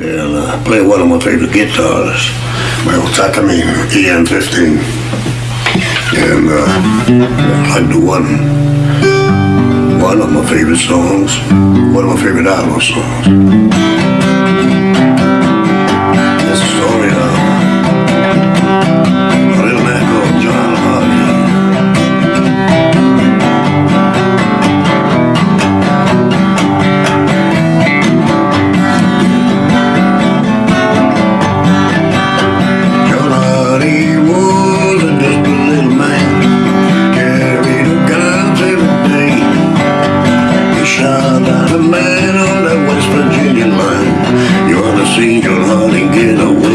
and uh, play one of my favorite guitars, my old Takamine EM15. And uh, I do one, one of my favorite songs, one of my favorite Outlaw songs. John Hardy get away.